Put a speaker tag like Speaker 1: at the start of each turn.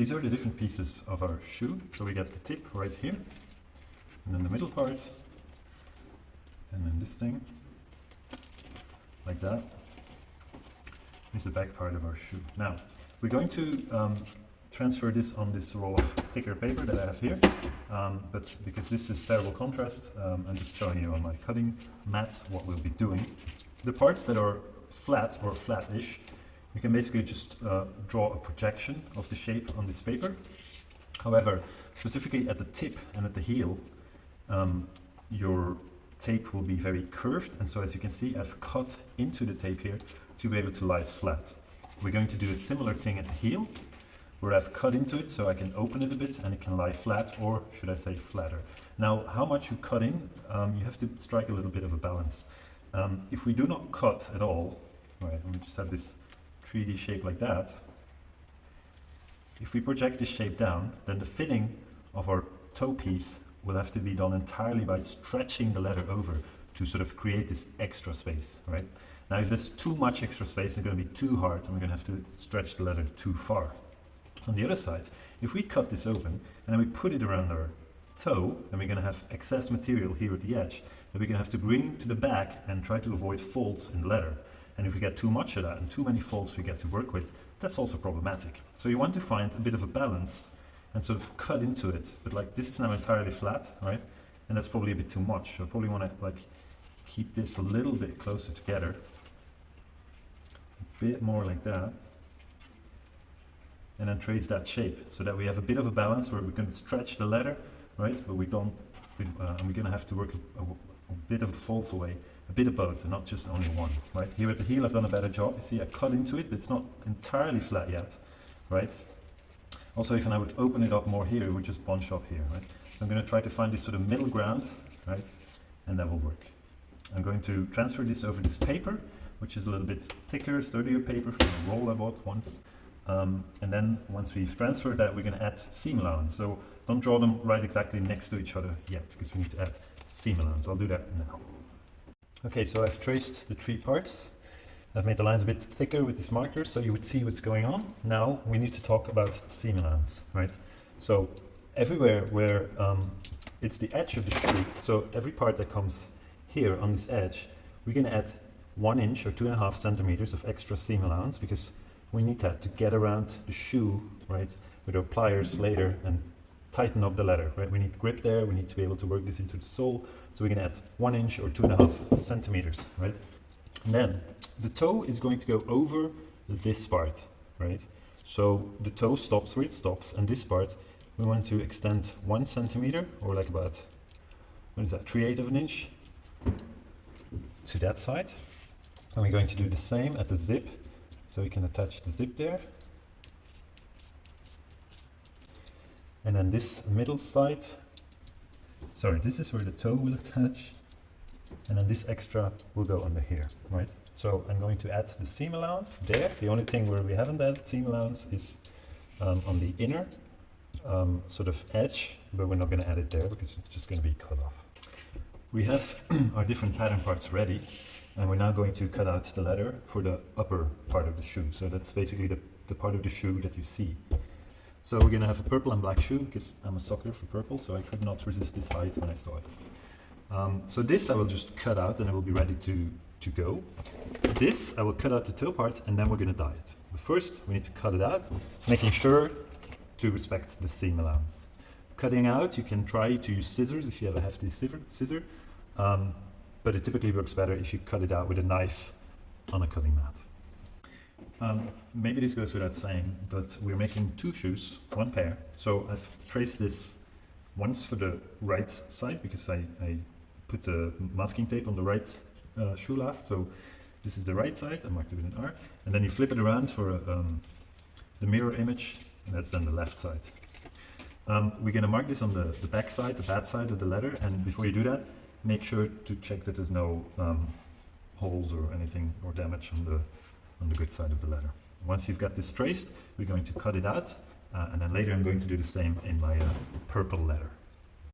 Speaker 1: these are the different pieces of our shoe. So we get the tip right here, and then the middle part, and then this thing, like that, is the back part of our shoe. Now, we're going to um, transfer this on this roll of thicker paper that I have here, um, but because this is terrible contrast, um, I'm just showing you on my cutting mat what we'll be doing. The parts that are flat or flat-ish, you can basically just uh, draw a projection of the shape on this paper. However, specifically at the tip and at the heel, um, your tape will be very curved, and so as you can see, I've cut into the tape here to be able to lie flat. We're going to do a similar thing at the heel, where I've cut into it so I can open it a bit and it can lie flat, or should I say flatter. Now, how much you cut in, um, you have to strike a little bit of a balance. Um, if we do not cut at all, right, and we just have this 3D shape like that, if we project this shape down, then the fitting of our toe piece will have to be done entirely by stretching the leather over to sort of create this extra space, right? Now if there's too much extra space, it's going to be too hard and we're going to have to stretch the leather too far. On the other side, if we cut this open and then we put it around our toe, then we're going to have excess material here at the edge that we're going to have to bring to the back and try to avoid folds in the leather. And if we get too much of that and too many folds we get to work with, that's also problematic. So you want to find a bit of a balance and sort of cut into it. But like this is now entirely flat, right? And that's probably a bit too much. So I probably want to like keep this a little bit closer together. A bit more like that. And then trace that shape so that we have a bit of a balance where we can stretch the leather, right? But we don't, we, uh, and we're going to have to work a, a, a bit of the folds away a bit of both and not just only one, right? Here at the heel I've done a better job. You see I cut into it, but it's not entirely flat yet, right? Also if I would open it up more here, it would just bunch up here, right? So I'm going to try to find this sort of middle ground, right? And that will work. I'm going to transfer this over this paper, which is a little bit thicker, sturdier paper from a roll I bought once. Um, and then once we've transferred that, we're going to add seam allowance. So don't draw them right exactly next to each other yet, because we need to add seam allowance. I'll do that now. Okay, so I've traced the three parts. I've made the lines a bit thicker with this marker so you would see what's going on. Now we need to talk about seam allowance, right? So everywhere where um, it's the edge of the shoe, so every part that comes here on this edge, we're going to add one inch or two and a half centimeters of extra seam allowance because we need that to get around the shoe, right, with our pliers later and tighten up the leather, right? We need grip there, we need to be able to work this into the sole, so we can add one inch or two and a half centimeters, right? And then the toe is going to go over this part, right? So the toe stops where it stops, and this part we want to extend one centimeter, or like about, what is that, three eighths of an inch to that side. And we're going to do the same at the zip, so we can attach the zip there. And then this middle side. Sorry this is where the toe will attach. And then this extra will go under here right? So I'm going to add the seam allowance there. The only thing where we haven't added seam allowance is um, on the inner um, sort of edge but we're not going to add it there because it's just going to be cut off. We have our different pattern parts ready and we're now going to cut out the leather for the upper part of the shoe. So that's basically the, the part of the shoe that you see so we're going to have a purple and black shoe because I'm a sucker for purple, so I could not resist this height when I saw it. Um, so this I will just cut out and it will be ready to, to go. This I will cut out the toe part and then we're going to dye it. But first we need to cut it out, making sure to respect the seam allowance. Cutting out, you can try to use scissors if you have a hefty scissor, um, but it typically works better if you cut it out with a knife on a cutting mat. Um, maybe this goes without saying, but we're making two shoes, one pair. So I've traced this once for the right side because I, I put the masking tape on the right uh, shoe last. So this is the right side, I marked it with an R. And then you flip it around for um, the mirror image, and that's then the left side. Um, we're going to mark this on the, the back side, the bad side of the letter, and before you do that, make sure to check that there's no um, holes or anything or damage on the on the good side of the letter. Once you've got this traced, we're going to cut it out, uh, and then later I'm going to do the same in my uh, purple letter.